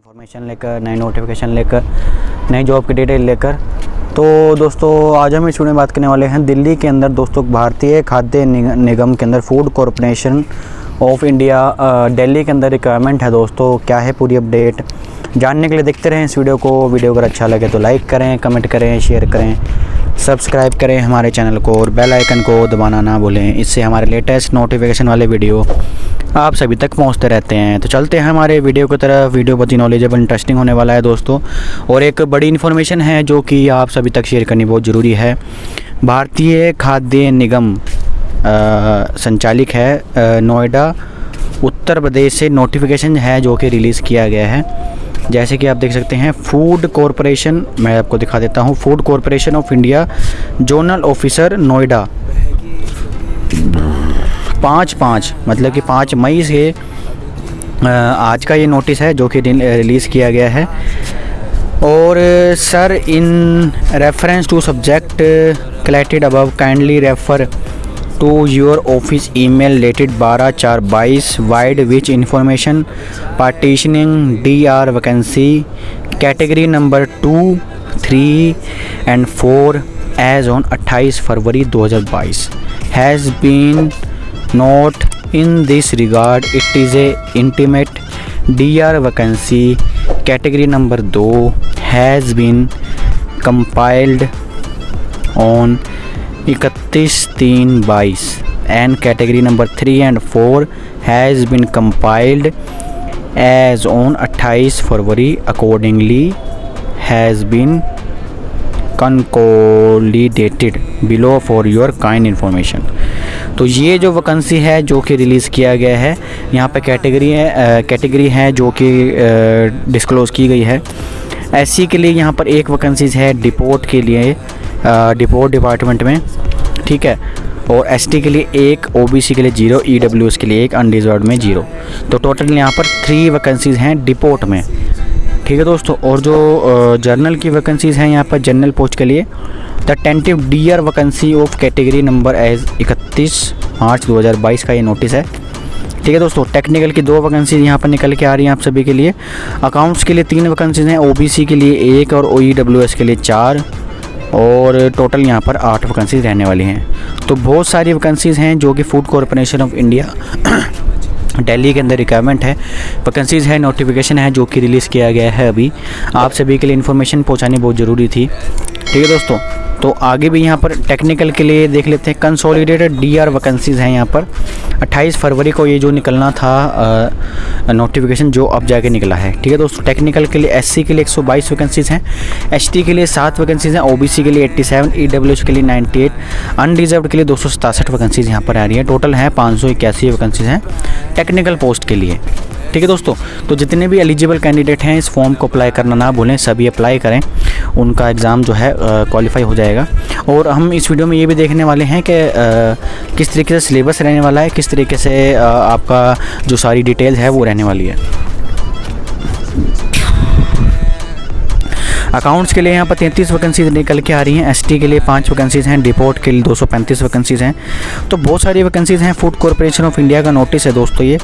Information लेकर, नए notification लेकर, नई जॉब की डिटेल लेकर। तो दोस्तों, आज हम इस में बात करने वाले हैं दिल्ली के अंदर दोस्तों, भारतीय खाद्य निगम के अंदर food corporation of India Delhi के अंदर रिक्वायरमेंट है दोस्तों, क्या है पूरी अपडेट जानने के लिए देखते रहें इस वीडियो को वीडियो अगर अच्छा लगे तो लाइक करें कमेंट करें शेयर करें सब्सक्राइब करें हमारे चैनल को और बेल आइकन को दबाना ना भूलें। इससे हमारे लेटेस्ट नोटिफिकेशन वाले वीडियो आप सभी तक पहुँचते रहते हैं। तो चलते हैं हमारे वीडियो की तरफ़। वीडियो बहुत ही नॉलेजेबल इंटरेस्टिंग होने वाला है दोस्तों। और एक बड़ी इन्फॉर्मेशन है जो कि आप सभी तक शेयर करनी बहुत ज़रूरी है। भारतीय खाद्य निगम संचालिक है नोएडा। उत्तर प्रदेश से नोटिफिकेशन है जो कि रिलीज़ किया गया है। जैसे कि आप देख सकते हैं फ़ूड कॉरपोरेशन मैं आपको दिखा देता हूँ। Food corporation of India zonal officer Noida. पाँच पाँच मतलब कि पाँच मई से आज का ये नोटिस है जो कि रिलीज़ किया गया है। और sir in reference to subject collected above kindly refer to your office email dated बारह चार बाईस vide which information partitioning D R vacancy category number two three and four as on 28 February 2022 has been note in this regard it is a intimate D R vacancy category number दो has been compiled on इकतीस, तीन, बाईस। And category number three and four has been compiled as on 28 February accordingly has been consolidated below for your kind information तो ये जो vacancy है, जो कि रिलीज़ किया गया है, यहाँ पे कैटेगरी है कैटेगरी है जो कि डिस्क्लोज़ की गई है। एस के लिए यहाँ पर एक वैकेंसीज़ है डिपोर्ट के लिए। डिपोर्ट डिपार्टमेंट में, ठीक है? और एसटी के लिए एक ओबीसी के लिए ज़ीरो ई e के लिए एक अनडिजर्व में ज़ीरो तो टोटल यहाँ पर थ्री वैकेंसीज़ हैं डिपोर्ट में. ठीक है दोस्तों? और जो जर्नल की वैकेंसीज़ हैं यहाँ पर जनरल पोस्ट के लिए the tentative D R vacancy of category number as इकतीस मार्च 2022 का ये नोटिस है. ठीक है दोस्तों? टेक्निकल की दो वैकेंसीज यहाँ पर निकल के आ रही हैं आप सभी के लिए. अकाउंट्स के लिए तीन वैकेंसीज हैं ओबीसी के लिए एक और ओ e के लिए चार. और टोटल यहाँ पर आठ वैकेंसीज रहने वाली हैं। तो बहुत सारी वैकेंसीज़ हैं जो कि food corporation of India Delhi के अंदर रिक्वायरमेंट है। वैकेंसीज़ है नोटिफिकेशन है जो कि रिलीज़ किया गया है अभी। आप सभी के लिए इन्फॉर्मेशन पहुँचानी बहुत ज़रूरी थी। ठीक है दोस्तों तो आगे भी यहाँ पर टेक्निकल के लिए देख लेते हैं। कंसोलिडेटेड डी आर वैकेंसीज़ हैं यहाँ पर। 28 फरवरी को ये जो निकलना था नोटिफिकेशन जो अब जाके निकला है। ठीक है दोस्तों टेक्निकल के लिए एससी के लिए 122 वैकेंसीज़ हैं एसटी के लिए सात वैकेंसीज़ हैं ओबीसी के लिए 87 सेवन e के लिए 98 अनरिजर्व के लिए दो सौ वैकेंसीज़ यहाँ पर आ रही है। टोटल हैं पाँच सौ इक्यासी वैकेंसीज़ हैं टेक्निकल पोस्ट के लिए। ठीक है दोस्तों? तो जितने भी एलिजिबल कैंडिडेट हैं, इस फॉर्म को अप्लाई करना ना भूलें, सभी अप्लाई करें। उनका एग्ज़ाम जो है क्वालिफाई हो जाएगा। और हम इस वीडियो में ये भी देखने वाले हैं कि किस तरीके से सिलेबस रहने वाला है, किस तरीके से आपका जो सारी डिटेल है, वो रहने वाली है। अकाउंट्स के लिए यहाँ पर तैंतीस वैकेंसीज निकल के आ रही हैं। एसटी के लिए पाँच वैकेंसीज़ हैं। डिपोर्ट के लिए दो सौ पैंतीस वैकेंसीज़ हैं। तो बहुत सारी वैकेंसीज़ हैं। फ़ूड कॉरपोरेशन ऑफ़ इंडिया का नोटिस है दोस्तों ये,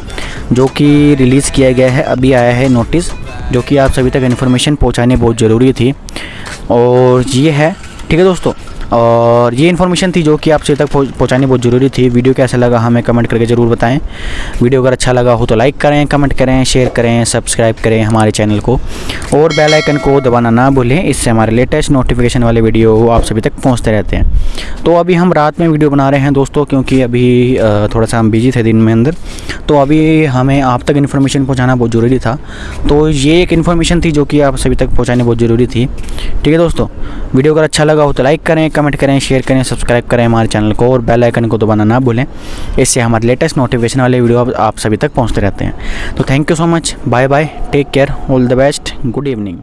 जो कि रिलीज़ किया गया है। अभी आया है नोटिस जो कि आप सभी तक इन्फॉर्मेशन पहुँचानी बहुत ज़रूरी थी। और ये है, ठीक है दोस्तों? और ये इन्फॉर्मेशन थी जो कि आपसे तक पहुँचानी बहुत ज़रूरी थी। वीडियो कैसा लगा हमें कमेंट करके ज़रूर बताएँ। वीडियो अगर अच्छा लगा हो तो लाइक करें कमेंट करें शेयर करें सब्सक्राइब करें हमारे चैनल को। और बेल आइकन को दबाना ना भूलें, इससे हमारे लेटेस्ट नोटिफिकेशन वाले वीडियो आप सभी तक पहुँचते रहते हैं। तो अभी हम रात में वीडियो बना रहे हैं दोस्तों, क्योंकि अभी थोड़ा सा हम बिज़ी थे दिन में अंदर। तो अभी हमें आप तक इन्फॉर्मेशन पहुँचाना बहुत ज़रूरी था। तो ये एक इन्फॉर्मेशन थी जो कि आप सभी तक पहुँचानी बहुत ज़रूरी थी। ठीक है दोस्तों, वीडियो अगर अच्छा लगा हो तो लाइक करें कमेंट करें शेयर करें सब्सक्राइब करें हमारे चैनल को और बेल आइकन को दबाना ना भूलें। इससे हमारे लेटेस्ट नोटिफिकेशन वाले वीडियो आप सभी तक पहुँचते रहते हैं। तो thank you so much bye bye take care all the best good evening